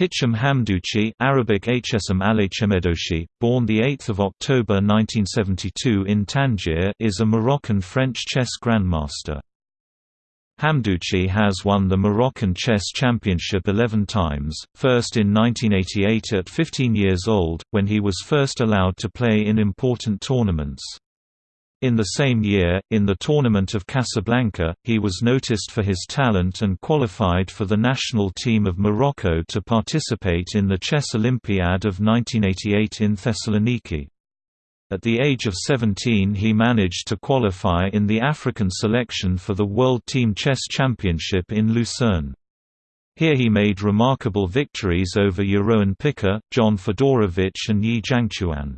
Hicham Hamdouchi Arabic Hsm Alachemedoshi, born 8 October 1972 in Tangier is a Moroccan-French chess grandmaster. Hamdouchi has won the Moroccan Chess Championship 11 times, first in 1988 at 15 years old, when he was first allowed to play in important tournaments. In the same year, in the Tournament of Casablanca, he was noticed for his talent and qualified for the national team of Morocco to participate in the Chess Olympiad of 1988 in Thessaloniki. At the age of 17 he managed to qualify in the African selection for the World Team Chess Championship in Lucerne. Here he made remarkable victories over Jeroen Piket, John Fedorowicz and Ye Jiangchuan.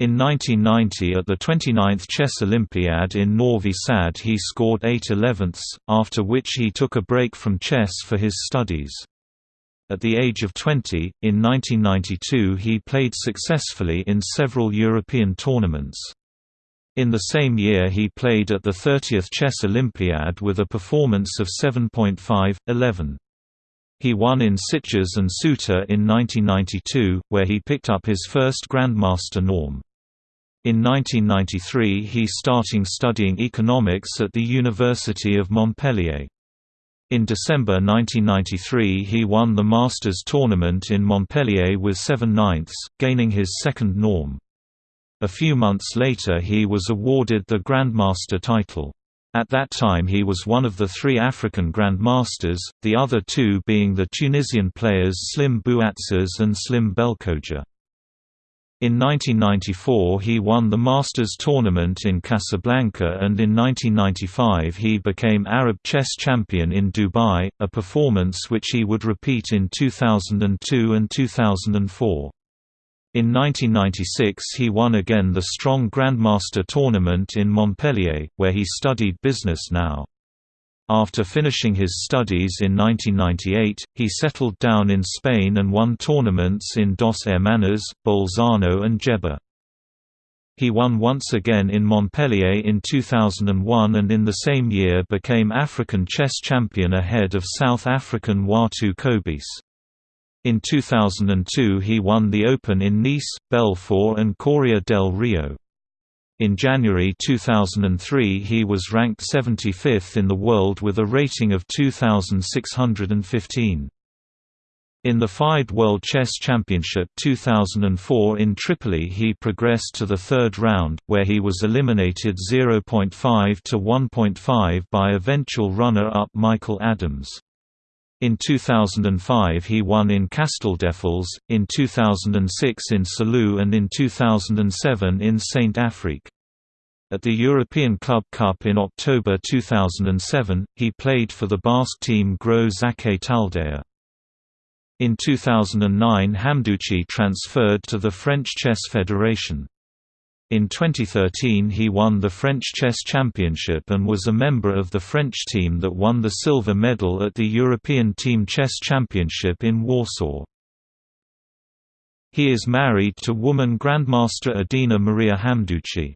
In 1990 at the 29th Chess Olympiad in Novi Sad he scored 8 elevenths, after which he took a break from chess for his studies. At the age of 20, in 1992 he played successfully in several European tournaments. In the same year he played at the 30th Chess Olympiad with a performance of 7.5, 11. He won in Sitges and Ceuta in 1992, where he picked up his first Grandmaster norm. In 1993 he starting studying economics at the University of Montpellier. In December 1993 he won the Masters tournament in Montpellier with 7 ninths, gaining his second norm. A few months later he was awarded the Grandmaster title. At that time he was one of the three African grandmasters, the other two being the Tunisian players Slim Bouaziz and Slim Belkhodja. In 1994 he won the Masters tournament in Casablanca and in 1995 he became Arab chess champion in Dubai, a performance which he would repeat in 2002 and 2004. In 1996 he won again the Strong Grandmaster tournament in Montpellier, where he studied business now. After finishing his studies in 1998, he settled down in Spain and won tournaments in Dos Hermanas, Bolzano and Djerba. He won once again in Montpellier in 2001 and in the same year became African chess champion ahead of South African Watu Kobese. In 2002 he won the Open in Nice, Belfort and Coria del Rio. In January 2003 he was ranked 75th in the world with a rating of 2615. In the FIDE World Chess Championship 2004 in Tripoli he progressed to the third round, where he was eliminated 0.5 to 1.5 by eventual runner-up Michael Adams. In 2005 he won in Castelldefels, in 2006 in Salou and in 2007 in Saint Affrique. At the European Club Cup in October 2007, he played for the Basque team Gros Xake Taldea. In 2009 Hamdouchi transferred to the French Chess Federation. In 2013 he won the French Chess Championship and was a member of the French team that won the silver medal at the European Team Chess Championship in Warsaw. He is married to woman Grandmaster Adina Maria Hamdouchi.